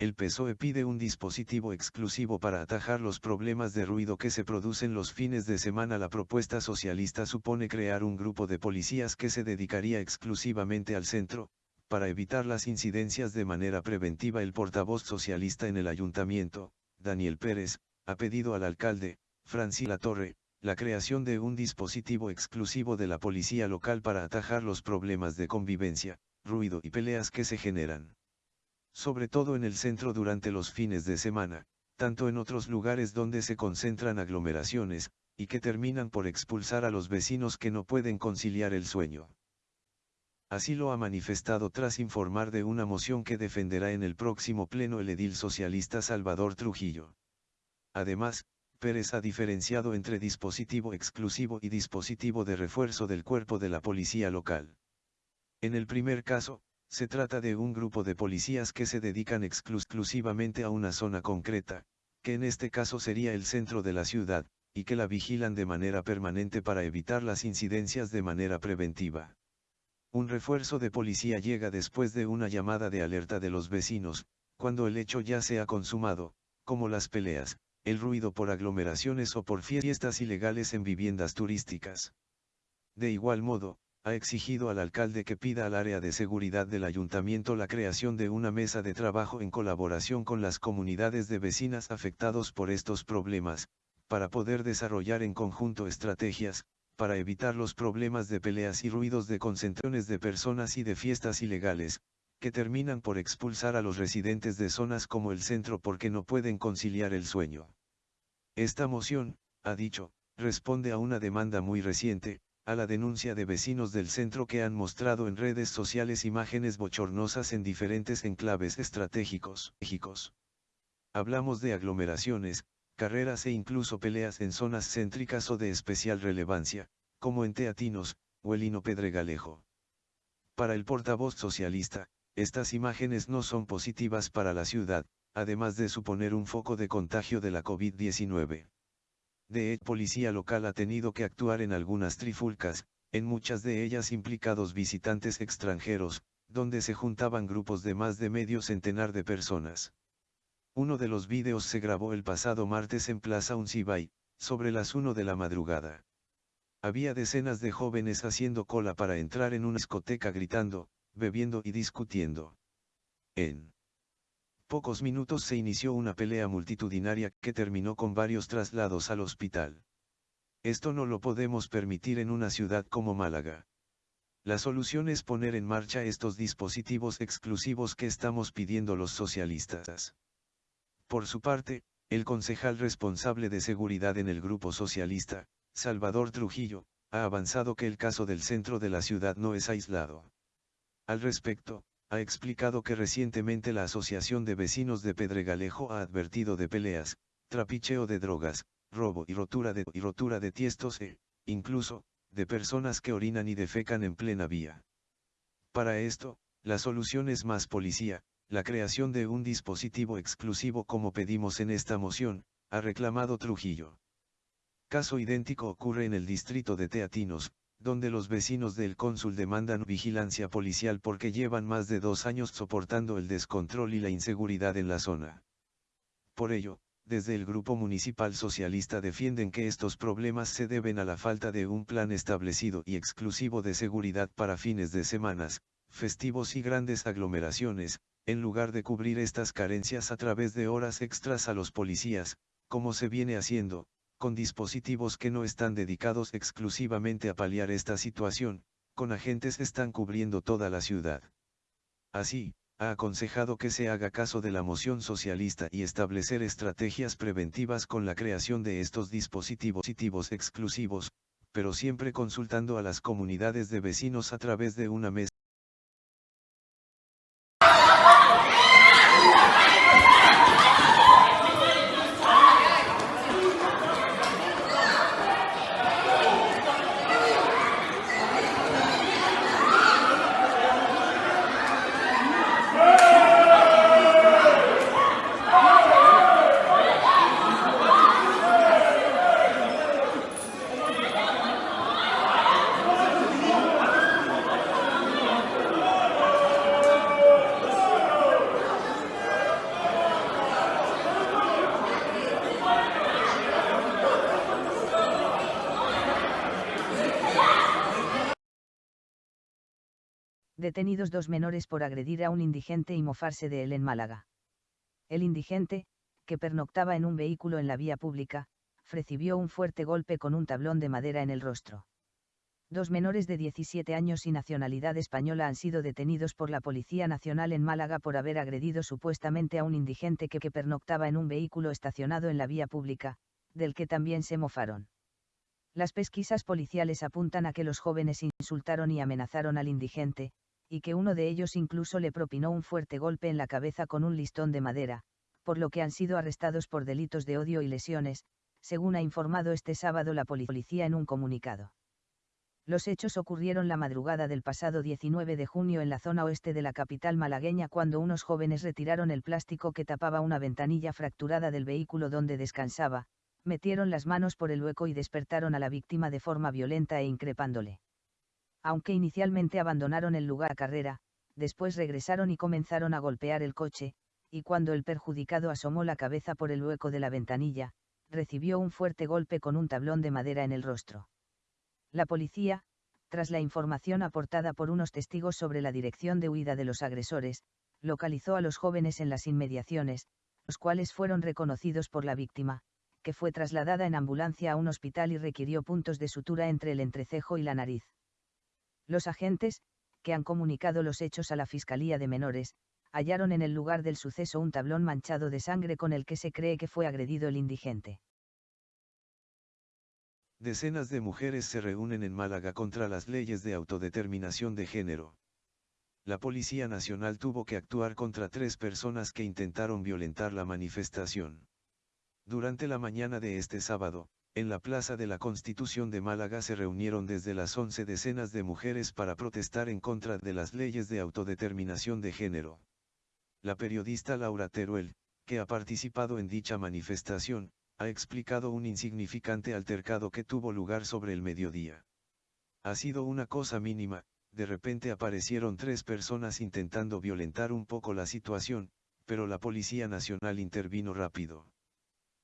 el PSOE pide un dispositivo exclusivo para atajar los problemas de ruido que se producen los fines de semana. La propuesta socialista supone crear un grupo de policías que se dedicaría exclusivamente al centro, para evitar las incidencias de manera preventiva. El portavoz socialista en el ayuntamiento, Daniel Pérez, ha pedido al alcalde, Francila Torre, la creación de un dispositivo exclusivo de la policía local para atajar los problemas de convivencia, ruido y peleas que se generan sobre todo en el centro durante los fines de semana, tanto en otros lugares donde se concentran aglomeraciones, y que terminan por expulsar a los vecinos que no pueden conciliar el sueño. Así lo ha manifestado tras informar de una moción que defenderá en el próximo pleno el edil socialista Salvador Trujillo. Además, Pérez ha diferenciado entre dispositivo exclusivo y dispositivo de refuerzo del cuerpo de la policía local. En el primer caso, se trata de un grupo de policías que se dedican exclusivamente a una zona concreta, que en este caso sería el centro de la ciudad, y que la vigilan de manera permanente para evitar las incidencias de manera preventiva. Un refuerzo de policía llega después de una llamada de alerta de los vecinos, cuando el hecho ya se ha consumado, como las peleas, el ruido por aglomeraciones o por fiestas ilegales en viviendas turísticas. De igual modo, ha exigido al alcalde que pida al área de seguridad del ayuntamiento la creación de una mesa de trabajo en colaboración con las comunidades de vecinas afectados por estos problemas, para poder desarrollar en conjunto estrategias, para evitar los problemas de peleas y ruidos de concentraciones de personas y de fiestas ilegales, que terminan por expulsar a los residentes de zonas como el centro porque no pueden conciliar el sueño. Esta moción, ha dicho, responde a una demanda muy reciente, a la denuncia de vecinos del centro que han mostrado en redes sociales imágenes bochornosas en diferentes enclaves estratégicos. Hablamos de aglomeraciones, carreras e incluso peleas en zonas céntricas o de especial relevancia, como en Teatinos, o el Hino Pedregalejo. Para el portavoz socialista, estas imágenes no son positivas para la ciudad, además de suponer un foco de contagio de la COVID-19. De policía local ha tenido que actuar en algunas trifulcas, en muchas de ellas implicados visitantes extranjeros, donde se juntaban grupos de más de medio centenar de personas. Uno de los vídeos se grabó el pasado martes en Plaza Uncibay, sobre las 1 de la madrugada. Había decenas de jóvenes haciendo cola para entrar en una discoteca gritando, bebiendo y discutiendo. En pocos minutos se inició una pelea multitudinaria que terminó con varios traslados al hospital. Esto no lo podemos permitir en una ciudad como Málaga. La solución es poner en marcha estos dispositivos exclusivos que estamos pidiendo los socialistas. Por su parte, el concejal responsable de seguridad en el grupo socialista, Salvador Trujillo, ha avanzado que el caso del centro de la ciudad no es aislado. Al respecto, ha explicado que recientemente la Asociación de Vecinos de Pedregalejo ha advertido de peleas, trapicheo de drogas, robo y rotura de, tiestos e, incluso, de personas que orinan y defecan en plena vía. Para esto, la solución es más policía, la creación de un dispositivo exclusivo como pedimos en esta moción, ha reclamado Trujillo. Caso idéntico ocurre en el distrito de Teatinos, donde los vecinos del cónsul demandan vigilancia policial porque llevan más de dos años soportando el descontrol y la inseguridad en la zona. Por ello, desde el Grupo Municipal Socialista defienden que estos problemas se deben a la falta de un plan establecido y exclusivo de seguridad para fines de semanas, festivos y grandes aglomeraciones, en lugar de cubrir estas carencias a través de horas extras a los policías, como se viene haciendo, con dispositivos que no están dedicados exclusivamente a paliar esta situación, con agentes están cubriendo toda la ciudad. Así, ha aconsejado que se haga caso de la moción socialista y establecer estrategias preventivas con la creación de estos dispositivos exclusivos, pero siempre consultando a las comunidades de vecinos a través de una mesa Detenidos dos menores por agredir a un indigente y mofarse de él en Málaga. El indigente, que pernoctaba en un vehículo en la vía pública, recibió un fuerte golpe con un tablón de madera en el rostro. Dos menores de 17 años y nacionalidad española han sido detenidos por la Policía Nacional en Málaga por haber agredido supuestamente a un indigente que, que pernoctaba en un vehículo estacionado en la vía pública, del que también se mofaron. Las pesquisas policiales apuntan a que los jóvenes insultaron y amenazaron al indigente, y que uno de ellos incluso le propinó un fuerte golpe en la cabeza con un listón de madera, por lo que han sido arrestados por delitos de odio y lesiones, según ha informado este sábado la policía en un comunicado. Los hechos ocurrieron la madrugada del pasado 19 de junio en la zona oeste de la capital malagueña cuando unos jóvenes retiraron el plástico que tapaba una ventanilla fracturada del vehículo donde descansaba, metieron las manos por el hueco y despertaron a la víctima de forma violenta e increpándole. Aunque inicialmente abandonaron el lugar a carrera, después regresaron y comenzaron a golpear el coche, y cuando el perjudicado asomó la cabeza por el hueco de la ventanilla, recibió un fuerte golpe con un tablón de madera en el rostro. La policía, tras la información aportada por unos testigos sobre la dirección de huida de los agresores, localizó a los jóvenes en las inmediaciones, los cuales fueron reconocidos por la víctima, que fue trasladada en ambulancia a un hospital y requirió puntos de sutura entre el entrecejo y la nariz. Los agentes, que han comunicado los hechos a la Fiscalía de Menores, hallaron en el lugar del suceso un tablón manchado de sangre con el que se cree que fue agredido el indigente. Decenas de mujeres se reúnen en Málaga contra las leyes de autodeterminación de género. La Policía Nacional tuvo que actuar contra tres personas que intentaron violentar la manifestación. Durante la mañana de este sábado, en la Plaza de la Constitución de Málaga se reunieron desde las 11 decenas de mujeres para protestar en contra de las leyes de autodeterminación de género. La periodista Laura Teruel, que ha participado en dicha manifestación, ha explicado un insignificante altercado que tuvo lugar sobre el mediodía. Ha sido una cosa mínima, de repente aparecieron tres personas intentando violentar un poco la situación, pero la Policía Nacional intervino rápido.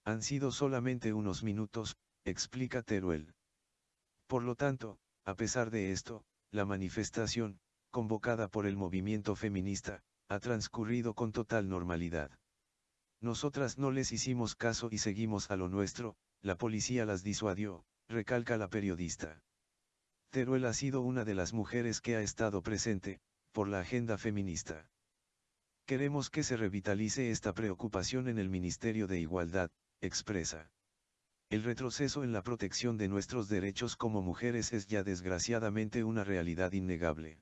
Han sido solamente unos minutos, explica Teruel. Por lo tanto, a pesar de esto, la manifestación, convocada por el movimiento feminista, ha transcurrido con total normalidad. Nosotras no les hicimos caso y seguimos a lo nuestro, la policía las disuadió, recalca la periodista. Teruel ha sido una de las mujeres que ha estado presente, por la agenda feminista. Queremos que se revitalice esta preocupación en el Ministerio de Igualdad, expresa. El retroceso en la protección de nuestros derechos como mujeres es ya desgraciadamente una realidad innegable.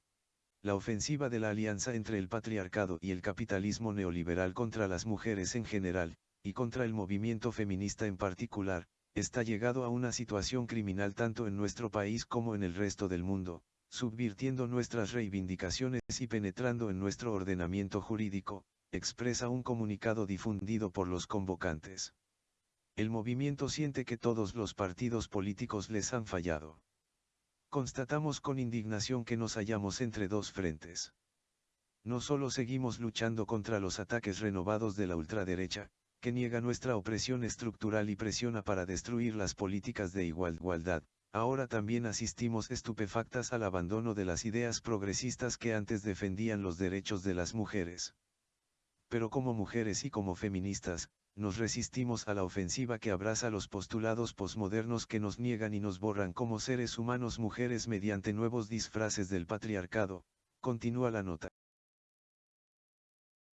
La ofensiva de la alianza entre el patriarcado y el capitalismo neoliberal contra las mujeres en general, y contra el movimiento feminista en particular, está llegado a una situación criminal tanto en nuestro país como en el resto del mundo, subvirtiendo nuestras reivindicaciones y penetrando en nuestro ordenamiento jurídico, expresa un comunicado difundido por los convocantes el movimiento siente que todos los partidos políticos les han fallado. Constatamos con indignación que nos hallamos entre dos frentes. No solo seguimos luchando contra los ataques renovados de la ultraderecha, que niega nuestra opresión estructural y presiona para destruir las políticas de igualdad, ahora también asistimos estupefactas al abandono de las ideas progresistas que antes defendían los derechos de las mujeres. Pero como mujeres y como feministas, nos resistimos a la ofensiva que abraza los postulados posmodernos que nos niegan y nos borran como seres humanos mujeres mediante nuevos disfraces del patriarcado, continúa la nota.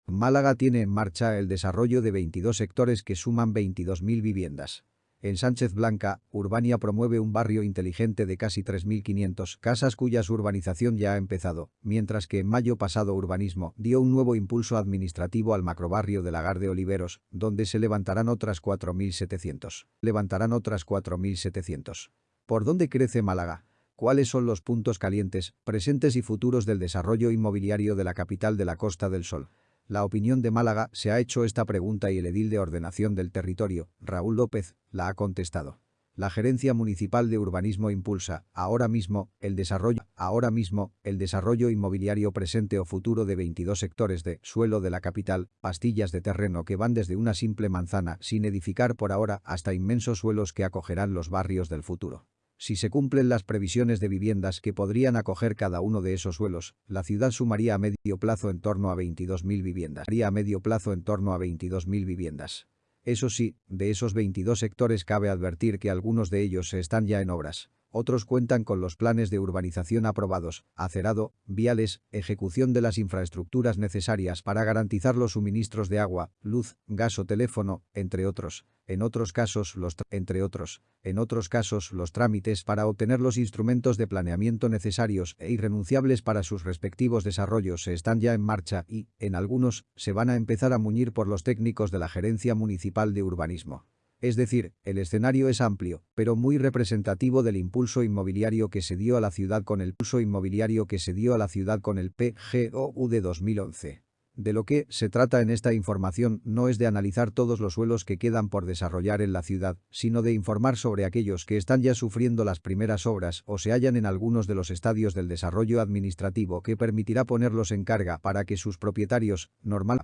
Málaga tiene en marcha el desarrollo de 22 sectores que suman 22.000 viviendas. En Sánchez Blanca, Urbania promueve un barrio inteligente de casi 3.500 casas cuya urbanización ya ha empezado, mientras que en mayo pasado Urbanismo dio un nuevo impulso administrativo al macrobarrio de Lagar de Oliveros, donde se levantarán otras 4.700. Levantarán otras 4.700. ¿Por dónde crece Málaga? ¿Cuáles son los puntos calientes, presentes y futuros del desarrollo inmobiliario de la capital de la Costa del Sol? La opinión de Málaga se ha hecho esta pregunta y el edil de ordenación del territorio, Raúl López, la ha contestado. La Gerencia Municipal de Urbanismo impulsa, ahora mismo, el desarrollo, ahora mismo, el desarrollo inmobiliario presente o futuro de 22 sectores de suelo de la capital, pastillas de terreno que van desde una simple manzana sin edificar por ahora hasta inmensos suelos que acogerán los barrios del futuro. Si se cumplen las previsiones de viviendas que podrían acoger cada uno de esos suelos, la ciudad sumaría a medio plazo en torno a 22.000 viviendas. Medio plazo en torno a 22.000 viviendas. Eso sí, de esos 22 sectores cabe advertir que algunos de ellos están ya en obras. Otros cuentan con los planes de urbanización aprobados, acerado, viales, ejecución de las infraestructuras necesarias para garantizar los suministros de agua, luz, gas o teléfono, entre otros. En otros casos, los entre otros, en otros casos, los trámites para obtener los instrumentos de planeamiento necesarios e irrenunciables para sus respectivos desarrollos están ya en marcha y, en algunos, se van a empezar a muñir por los técnicos de la Gerencia Municipal de Urbanismo. Es decir, el escenario es amplio, pero muy representativo del impulso inmobiliario que se dio a la ciudad con el pulso inmobiliario que se dio a la ciudad con el PGOU de 2011. De lo que se trata en esta información no es de analizar todos los suelos que quedan por desarrollar en la ciudad, sino de informar sobre aquellos que están ya sufriendo las primeras obras o se hallan en algunos de los estadios del desarrollo administrativo que permitirá ponerlos en carga para que sus propietarios, normal,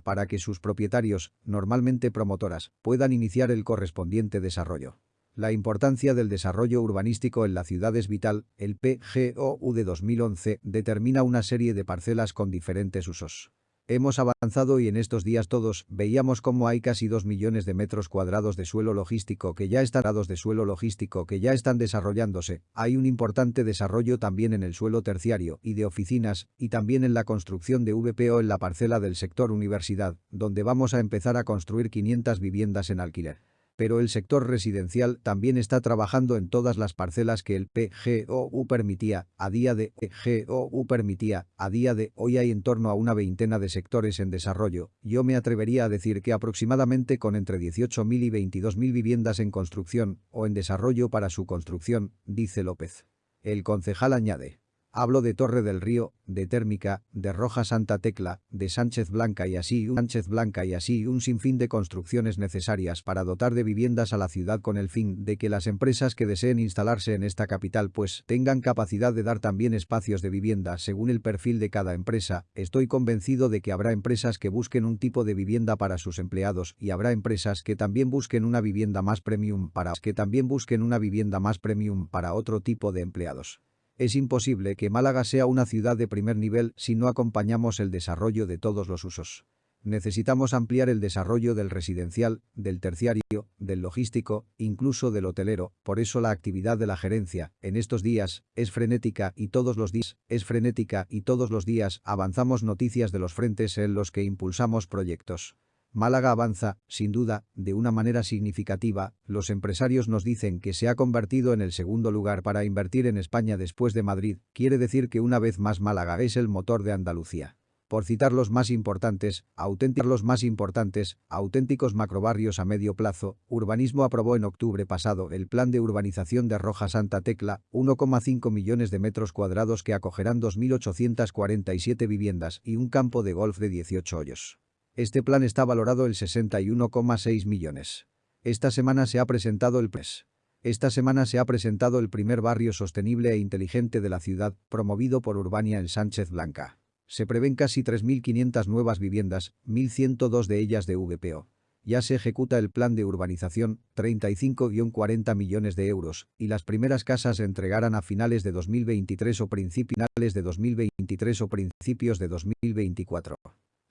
normalmente promotoras, puedan iniciar el correspondiente desarrollo. La importancia del desarrollo urbanístico en la ciudad es vital, el PGOU de 2011 determina una serie de parcelas con diferentes usos. Hemos avanzado y en estos días todos veíamos cómo hay casi 2 millones de metros cuadrados de suelo logístico que ya están de suelo logístico que ya están desarrollándose. Hay un importante desarrollo también en el suelo terciario y de oficinas y también en la construcción de VPO en la parcela del sector universidad, donde vamos a empezar a construir 500 viviendas en alquiler pero el sector residencial también está trabajando en todas las parcelas que el PGOU permitía, a día de PGOU permitía, a día de hoy hay en torno a una veintena de sectores en desarrollo, yo me atrevería a decir que aproximadamente con entre 18.000 y 22.000 viviendas en construcción o en desarrollo para su construcción, dice López. El concejal añade. Hablo de Torre del Río, de Térmica, de Roja Santa Tecla, de Sánchez Blanca y así un Sánchez Blanca y así un sinfín de construcciones necesarias para dotar de viviendas a la ciudad con el fin de que las empresas que deseen instalarse en esta capital pues tengan capacidad de dar también espacios de vivienda según el perfil de cada empresa. Estoy convencido de que habrá empresas que busquen un tipo de vivienda para sus empleados y habrá empresas que también busquen una vivienda más premium para que también busquen una vivienda más premium para otro tipo de empleados. Es imposible que Málaga sea una ciudad de primer nivel si no acompañamos el desarrollo de todos los usos. Necesitamos ampliar el desarrollo del residencial, del terciario, del logístico, incluso del hotelero, por eso la actividad de la gerencia, en estos días, es frenética y todos los días, es frenética y todos los días avanzamos noticias de los frentes en los que impulsamos proyectos. Málaga avanza, sin duda, de una manera significativa, los empresarios nos dicen que se ha convertido en el segundo lugar para invertir en España después de Madrid, quiere decir que una vez más Málaga es el motor de Andalucía. Por citar los más importantes, auténticos más importantes, auténticos macrobarrios a medio plazo, Urbanismo aprobó en octubre pasado el plan de urbanización de Roja Santa Tecla, 1,5 millones de metros cuadrados que acogerán 2.847 viviendas y un campo de golf de 18 hoyos. Este plan está valorado en 61,6 millones. Esta semana se ha presentado el PRES. Esta semana se ha presentado el primer barrio sostenible e inteligente de la ciudad, promovido por Urbania en Sánchez Blanca. Se prevén casi 3.500 nuevas viviendas, 1.102 de ellas de VPO. Ya se ejecuta el plan de urbanización, 35-40 millones de euros, y las primeras casas se entregarán a finales de 2023 o principios de 2023 o principios de 2024.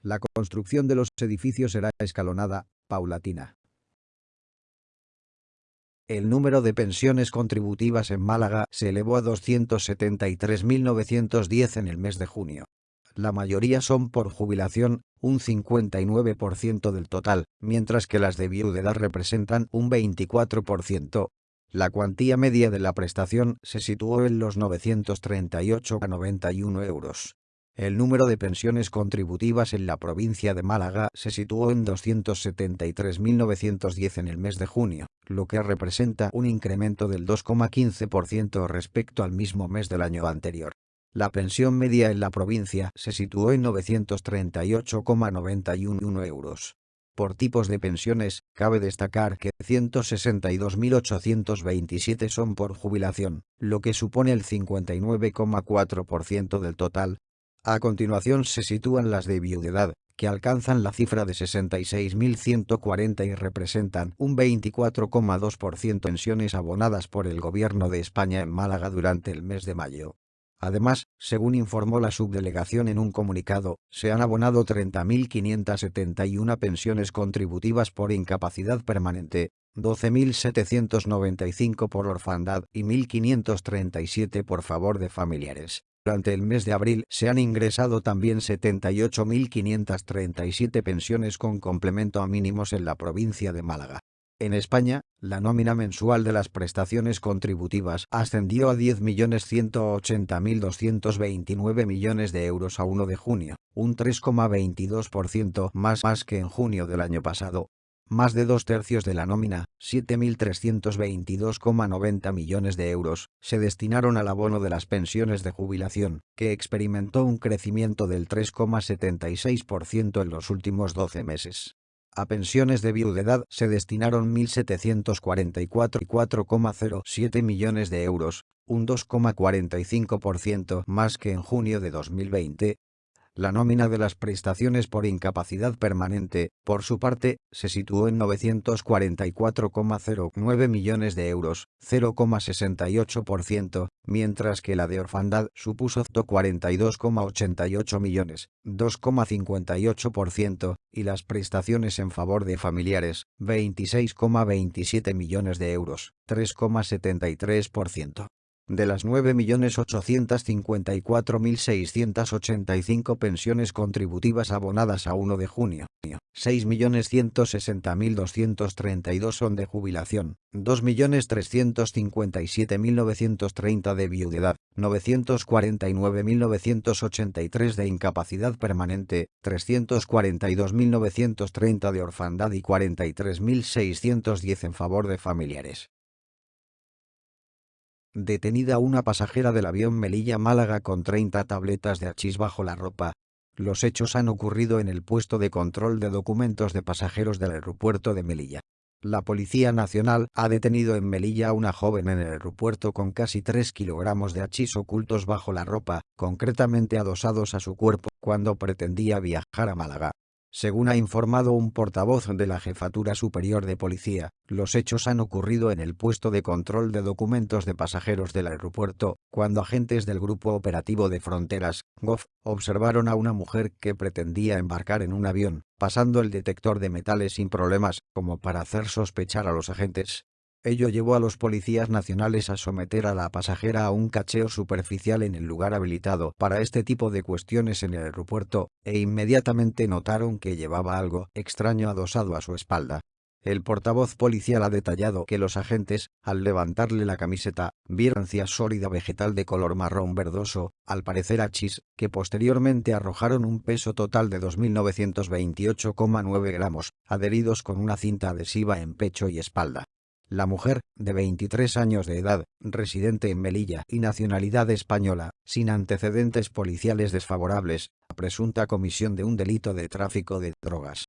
La construcción de los edificios será escalonada, paulatina. El número de pensiones contributivas en Málaga se elevó a 273.910 en el mes de junio. La mayoría son por jubilación, un 59% del total, mientras que las de viudedad representan un 24%. La cuantía media de la prestación se situó en los 938,91 euros. El número de pensiones contributivas en la provincia de Málaga se situó en 273.910 en el mes de junio, lo que representa un incremento del 2,15% respecto al mismo mes del año anterior. La pensión media en la provincia se situó en 938,91 euros. Por tipos de pensiones, cabe destacar que 162.827 son por jubilación, lo que supone el 59,4% del total, a continuación se sitúan las de viudedad, que alcanzan la cifra de 66.140 y representan un 24,2% pensiones abonadas por el gobierno de España en Málaga durante el mes de mayo. Además, según informó la subdelegación en un comunicado, se han abonado 30.571 pensiones contributivas por incapacidad permanente, 12.795 por orfandad y 1.537 por favor de familiares. Durante el mes de abril se han ingresado también 78.537 pensiones con complemento a mínimos en la provincia de Málaga. En España, la nómina mensual de las prestaciones contributivas ascendió a 10.180.229 millones de euros a 1 de junio, un 3,22% más, más que en junio del año pasado. Más de dos tercios de la nómina, 7.322,90 millones de euros, se destinaron al abono de las pensiones de jubilación, que experimentó un crecimiento del 3,76% en los últimos 12 meses. A pensiones de viudedad se destinaron 1.744,07 millones de euros, un 2,45% más que en junio de 2020, la nómina de las prestaciones por incapacidad permanente, por su parte, se situó en 944,09 millones de euros, 0,68%, mientras que la de orfandad supuso 42,88 millones, 2,58%, y las prestaciones en favor de familiares, 26,27 millones de euros, 3,73%. De las 9.854.685 pensiones contributivas abonadas a 1 de junio, 6.160.232 son de jubilación, 2.357.930 de viudedad, 949.983 de incapacidad permanente, 342.930 de orfandad y 43.610 en favor de familiares detenida una pasajera del avión Melilla-Málaga con 30 tabletas de hachís bajo la ropa. Los hechos han ocurrido en el puesto de control de documentos de pasajeros del aeropuerto de Melilla. La Policía Nacional ha detenido en Melilla a una joven en el aeropuerto con casi 3 kilogramos de hachís ocultos bajo la ropa, concretamente adosados a su cuerpo, cuando pretendía viajar a Málaga. Según ha informado un portavoz de la Jefatura Superior de Policía, los hechos han ocurrido en el puesto de control de documentos de pasajeros del aeropuerto, cuando agentes del Grupo Operativo de Fronteras, GOF, observaron a una mujer que pretendía embarcar en un avión, pasando el detector de metales sin problemas, como para hacer sospechar a los agentes. Ello llevó a los policías nacionales a someter a la pasajera a un cacheo superficial en el lugar habilitado para este tipo de cuestiones en el aeropuerto, e inmediatamente notaron que llevaba algo extraño adosado a su espalda. El portavoz policial ha detallado que los agentes, al levantarle la camiseta, vieron cia sólida vegetal de color marrón verdoso, al parecer achis, que posteriormente arrojaron un peso total de 2.928,9 gramos, adheridos con una cinta adhesiva en pecho y espalda. La mujer, de 23 años de edad, residente en Melilla y nacionalidad española, sin antecedentes policiales desfavorables, presunta comisión de un delito de tráfico de drogas.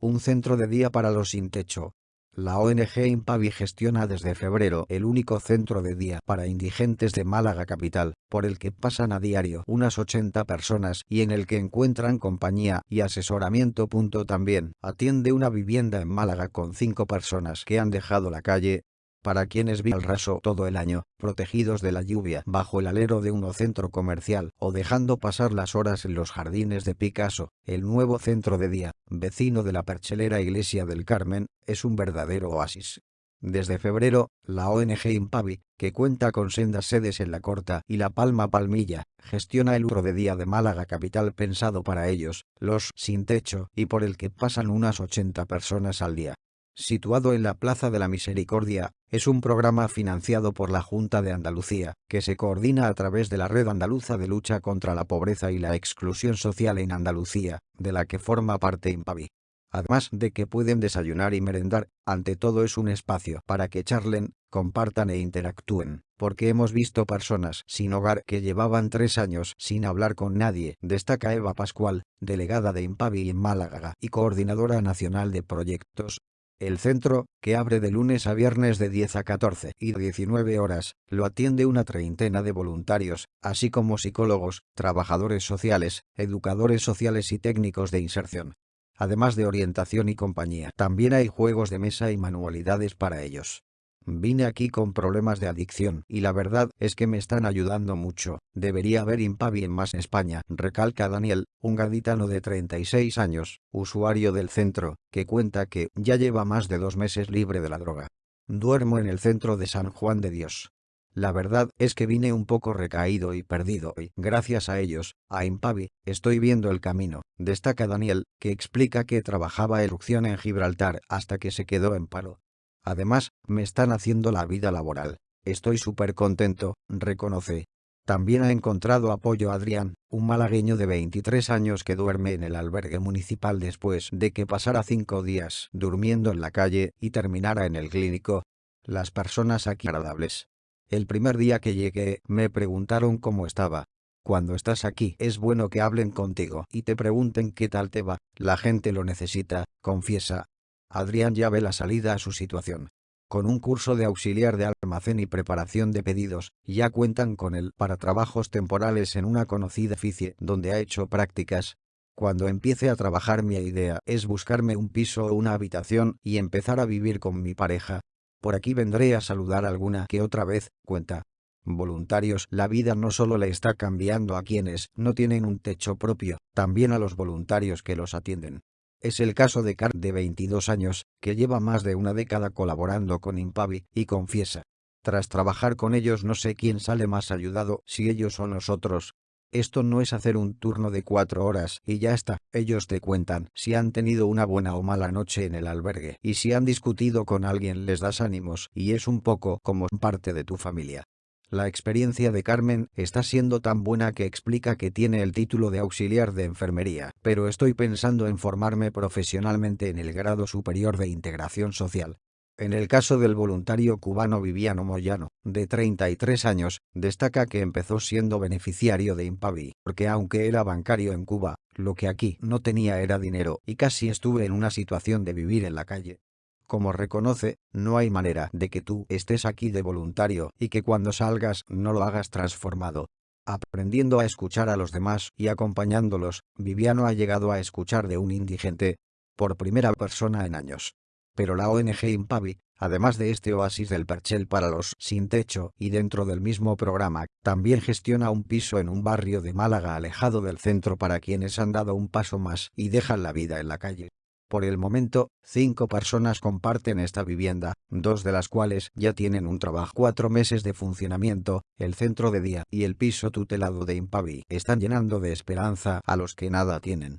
Un centro de día para los sin techo, la ONG Impavi gestiona desde febrero el único centro de día para indigentes de Málaga capital, por el que pasan a diario unas 80 personas y en el que encuentran compañía y asesoramiento. También atiende una vivienda en Málaga con cinco personas que han dejado la calle, para quienes viven al raso todo el año, protegidos de la lluvia bajo el alero de un centro comercial o dejando pasar las horas en los jardines de Picasso, el nuevo centro de día, vecino de la perchelera Iglesia del Carmen, es un verdadero oasis. Desde febrero, la ONG Impavi, que cuenta con sendas sedes en La Corta y La Palma Palmilla, gestiona el urro de día de Málaga capital pensado para ellos, los sin techo, y por el que pasan unas 80 personas al día situado en la Plaza de la Misericordia, es un programa financiado por la Junta de Andalucía, que se coordina a través de la Red Andaluza de Lucha contra la Pobreza y la Exclusión Social en Andalucía, de la que forma parte Impavi. Además de que pueden desayunar y merendar, ante todo es un espacio para que charlen, compartan e interactúen, porque hemos visto personas sin hogar que llevaban tres años sin hablar con nadie, destaca Eva Pascual, delegada de Impavi en Málaga y coordinadora nacional de proyectos, El centro, que abre de lunes a viernes de 10 a 14 y 19 horas, lo atiende una treintena de voluntarios, así como psicólogos, trabajadores sociales, educadores sociales y técnicos de inserción. Además de orientación y compañía, también hay juegos de mesa y manualidades para ellos. Vine aquí con problemas de adicción y la verdad es que me están ayudando mucho. Debería haber Impavi en más España, recalca Daniel, un gaditano de 36 años, usuario del centro, que cuenta que ya lleva más de dos meses libre de la droga. Duermo en el centro de San Juan de Dios. La verdad es que vine un poco recaído y perdido y, gracias a ellos, a Impavi, estoy viendo el camino, destaca Daniel, que explica que trabajaba erupción en Gibraltar hasta que se quedó en paro. Además, me están haciendo la vida laboral. Estoy súper contento, reconoce. También ha encontrado apoyo Adrián, un malagueño de 23 años que duerme en el albergue municipal después de que pasara cinco días durmiendo en la calle y terminara en el clínico. Las personas aquí agradables. El primer día que llegué, me preguntaron cómo estaba. Cuando estás aquí, es bueno que hablen contigo y te pregunten qué tal te va. La gente lo necesita, confiesa, Adrián ya ve la salida a su situación. Con un curso de auxiliar de almacén y preparación de pedidos, ya cuentan con él para trabajos temporales en una conocida FICIE donde ha hecho prácticas. Cuando empiece a trabajar mi idea es buscarme un piso o una habitación y empezar a vivir con mi pareja. Por aquí vendré a saludar alguna que otra vez, cuenta. Voluntarios, la vida no solo le está cambiando a quienes no tienen un techo propio, también a los voluntarios que los atienden. Es el caso de Carl de 22 años, que lleva más de una década colaborando con Impavi, y confiesa. Tras trabajar con ellos no sé quién sale más ayudado, si ellos o nosotros. Esto no es hacer un turno de cuatro horas y ya está, ellos te cuentan si han tenido una buena o mala noche en el albergue y si han discutido con alguien les das ánimos y es un poco como parte de tu familia. La experiencia de Carmen está siendo tan buena que explica que tiene el título de auxiliar de enfermería, pero estoy pensando en formarme profesionalmente en el grado superior de integración social. En el caso del voluntario cubano Viviano Moyano, de 33 años, destaca que empezó siendo beneficiario de Impavi, porque aunque era bancario en Cuba, lo que aquí no tenía era dinero y casi estuve en una situación de vivir en la calle. Como reconoce, no hay manera de que tú estés aquí de voluntario y que cuando salgas no lo hagas transformado. Aprendiendo a escuchar a los demás y acompañándolos, Viviano ha llegado a escuchar de un indigente, por primera persona en años. Pero la ONG Impavi, además de este oasis del Perchel para los sin techo y dentro del mismo programa, también gestiona un piso en un barrio de Málaga alejado del centro para quienes han dado un paso más y dejan la vida en la calle. Por el momento, cinco personas comparten esta vivienda, dos de las cuales ya tienen un trabajo. Cuatro meses de funcionamiento, el centro de día y el piso tutelado de Impavi están llenando de esperanza a los que nada tienen.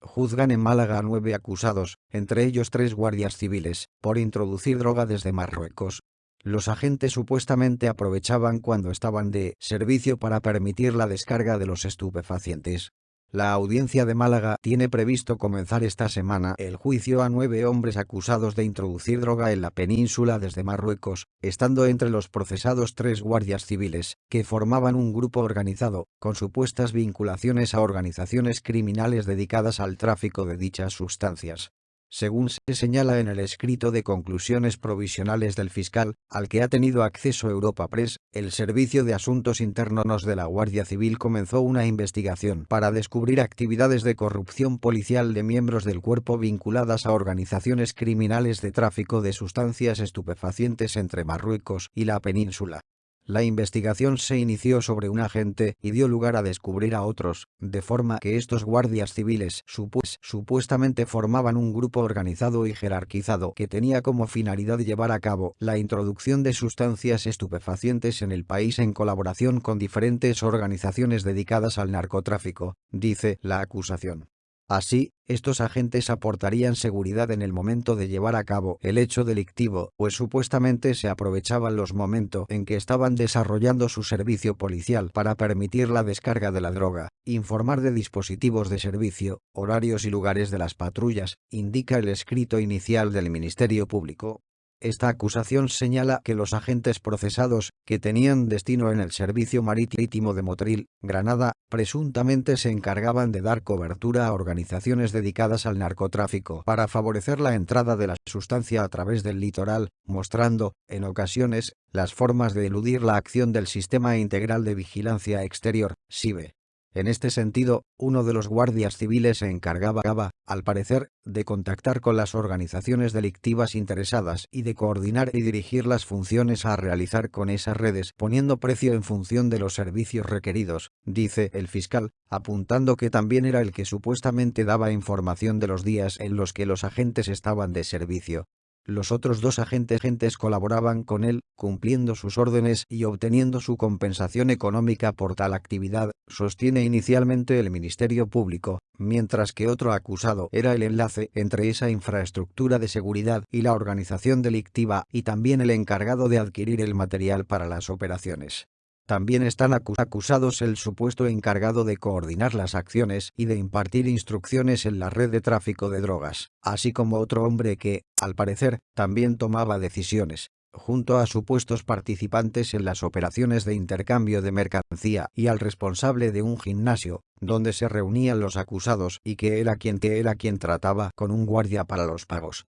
Juzgan en Málaga a nueve acusados, entre ellos tres guardias civiles, por introducir droga desde Marruecos. Los agentes supuestamente aprovechaban cuando estaban de servicio para permitir la descarga de los estupefacientes. La audiencia de Málaga tiene previsto comenzar esta semana el juicio a nueve hombres acusados de introducir droga en la península desde Marruecos, estando entre los procesados tres guardias civiles, que formaban un grupo organizado, con supuestas vinculaciones a organizaciones criminales dedicadas al tráfico de dichas sustancias según se señala en el escrito de conclusiones provisionales del fiscal, al que ha tenido acceso Europa Press, el Servicio de Asuntos Internos de la Guardia Civil comenzó una investigación para descubrir actividades de corrupción policial de miembros del cuerpo vinculadas a organizaciones criminales de tráfico de sustancias estupefacientes entre Marruecos y la península. La investigación se inició sobre un agente y dio lugar a descubrir a otros, de forma que estos guardias civiles supuestamente formaban un grupo organizado y jerarquizado que tenía como finalidad llevar a cabo la introducción de sustancias estupefacientes en el país en colaboración con diferentes organizaciones dedicadas al narcotráfico, dice la acusación. Así, estos agentes aportarían seguridad en el momento de llevar a cabo el hecho delictivo, pues supuestamente se aprovechaban los momentos en que estaban desarrollando su servicio policial para permitir la descarga de la droga, informar de dispositivos de servicio, horarios y lugares de las patrullas, indica el escrito inicial del Ministerio Público. Esta acusación señala que los agentes procesados, que tenían destino en el Servicio Marítimo de Motril, Granada, presuntamente se encargaban de dar cobertura a organizaciones dedicadas al narcotráfico para favorecer la entrada de la sustancia a través del litoral, mostrando, en ocasiones, las formas de eludir la acción del Sistema Integral de Vigilancia Exterior, SIBE. En este sentido, uno de los guardias civiles se encargaba, al parecer, de contactar con las organizaciones delictivas interesadas y de coordinar y dirigir las funciones a realizar con esas redes poniendo precio en función de los servicios requeridos, dice el fiscal, apuntando que también era el que supuestamente daba información de los días en los que los agentes estaban de servicio. Los otros dos agentes colaboraban con él, cumpliendo sus órdenes y obteniendo su compensación económica por tal actividad, sostiene inicialmente el Ministerio Público, mientras que otro acusado era el enlace entre esa infraestructura de seguridad y la organización delictiva y también el encargado de adquirir el material para las operaciones. También están acusados el supuesto encargado de coordinar las acciones y de impartir instrucciones en la red de tráfico de drogas, así como otro hombre que, al parecer, también tomaba decisiones, junto a supuestos participantes en las operaciones de intercambio de mercancía y al responsable de un gimnasio, donde se reunían los acusados y que era quien, era quien trataba con un guardia para los pagos.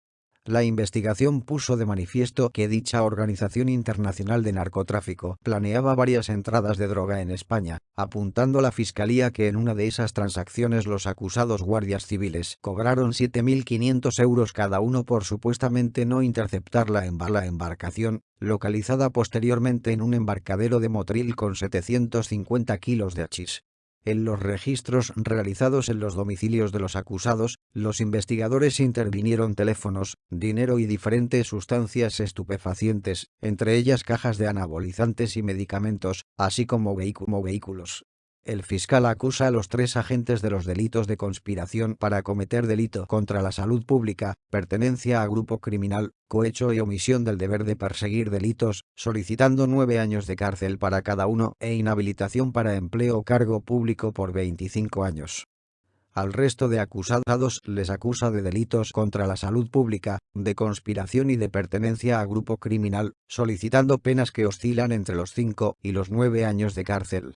La investigación puso de manifiesto que dicha organización internacional de narcotráfico planeaba varias entradas de droga en España, apuntando la fiscalía que en una de esas transacciones los acusados guardias civiles cobraron 7.500 euros cada uno por supuestamente no interceptar la, la embarcación, localizada posteriormente en un embarcadero de Motril con 750 kilos de hachís. En los registros realizados en los domicilios de los acusados, los investigadores intervinieron teléfonos, dinero y diferentes sustancias estupefacientes, entre ellas cajas de anabolizantes y medicamentos, así como vehículos. El fiscal acusa a los tres agentes de los delitos de conspiración para cometer delito contra la salud pública, pertenencia a grupo criminal, cohecho y omisión del deber de perseguir delitos, solicitando nueve años de cárcel para cada uno e inhabilitación para empleo o cargo público por 25 años. Al resto de acusados les acusa de delitos contra la salud pública, de conspiración y de pertenencia a grupo criminal, solicitando penas que oscilan entre los cinco y los nueve años de cárcel.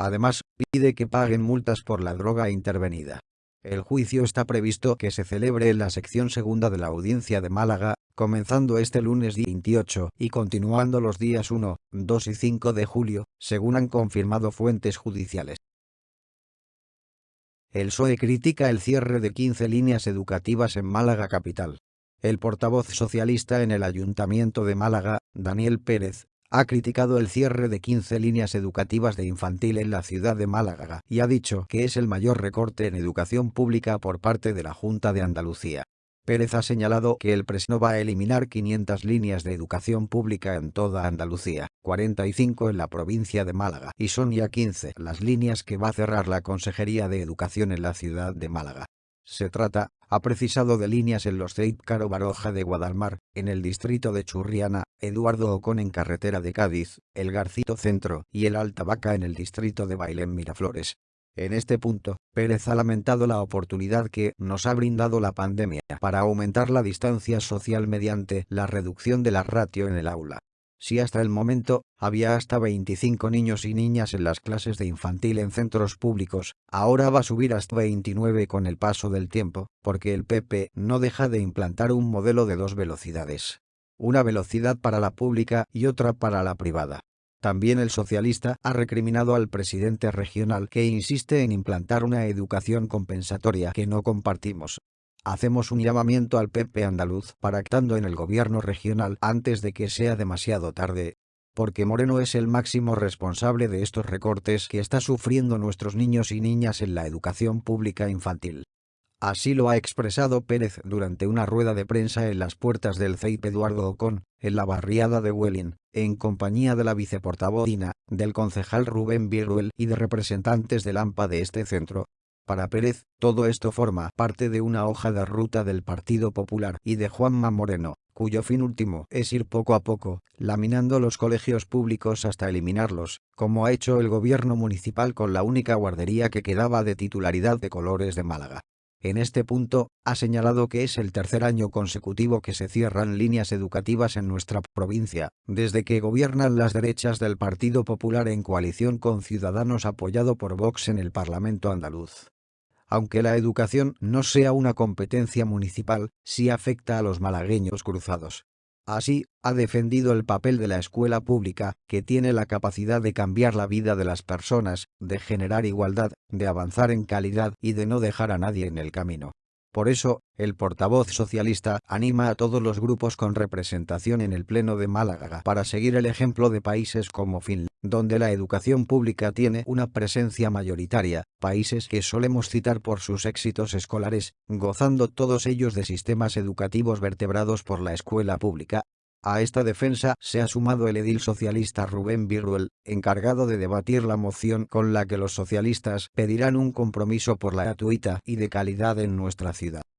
Además, pide que paguen multas por la droga intervenida. El juicio está previsto que se celebre en la sección segunda de la audiencia de Málaga, comenzando este lunes 28 y continuando los días 1, 2 y 5 de julio, según han confirmado fuentes judiciales. El PSOE critica el cierre de 15 líneas educativas en Málaga capital. El portavoz socialista en el Ayuntamiento de Málaga, Daniel Pérez, ha criticado el cierre de 15 líneas educativas de infantil en la ciudad de Málaga y ha dicho que es el mayor recorte en educación pública por parte de la Junta de Andalucía. Pérez ha señalado que el PRES no va a eliminar 500 líneas de educación pública en toda Andalucía, 45 en la provincia de Málaga y son ya 15 las líneas que va a cerrar la Consejería de Educación en la ciudad de Málaga. Se trata, ha precisado de líneas en los Caro Baroja de Guadalmar, en el distrito de Churriana, Eduardo Ocón en carretera de Cádiz, el Garcito Centro y el Alta Vaca en el distrito de Bailén Miraflores. En este punto, Pérez ha lamentado la oportunidad que nos ha brindado la pandemia para aumentar la distancia social mediante la reducción de la ratio en el aula. Si hasta el momento, había hasta 25 niños y niñas en las clases de infantil en centros públicos, ahora va a subir hasta 29 con el paso del tiempo, porque el PP no deja de implantar un modelo de dos velocidades. Una velocidad para la pública y otra para la privada. También el socialista ha recriminado al presidente regional que insiste en implantar una educación compensatoria que no compartimos, Hacemos un llamamiento al PP andaluz para actando en el gobierno regional antes de que sea demasiado tarde. Porque Moreno es el máximo responsable de estos recortes que está sufriendo nuestros niños y niñas en la educación pública infantil. Así lo ha expresado Pérez durante una rueda de prensa en las puertas del CEIP Eduardo Ocón, en la barriada de Welling, en compañía de la viceportavoz del concejal Rubén Viruel y de representantes del AMPA de este centro, para Pérez, todo esto forma parte de una hoja de ruta del Partido Popular y de Juanma Moreno, cuyo fin último es ir poco a poco, laminando los colegios públicos hasta eliminarlos, como ha hecho el gobierno municipal con la única guardería que quedaba de titularidad de Colores de Málaga. En este punto, ha señalado que es el tercer año consecutivo que se cierran líneas educativas en nuestra provincia, desde que gobiernan las derechas del Partido Popular en coalición con Ciudadanos apoyado por Vox en el Parlamento andaluz. Aunque la educación no sea una competencia municipal, sí afecta a los malagueños cruzados. Así, ha defendido el papel de la escuela pública, que tiene la capacidad de cambiar la vida de las personas, de generar igualdad, de avanzar en calidad y de no dejar a nadie en el camino. Por eso, el portavoz socialista anima a todos los grupos con representación en el Pleno de Málaga para seguir el ejemplo de países como Finlandia, donde la educación pública tiene una presencia mayoritaria, países que solemos citar por sus éxitos escolares, gozando todos ellos de sistemas educativos vertebrados por la escuela pública, a esta defensa se ha sumado el edil socialista Rubén Viruel, encargado de debatir la moción con la que los socialistas pedirán un compromiso por la gratuita y de calidad en nuestra ciudad.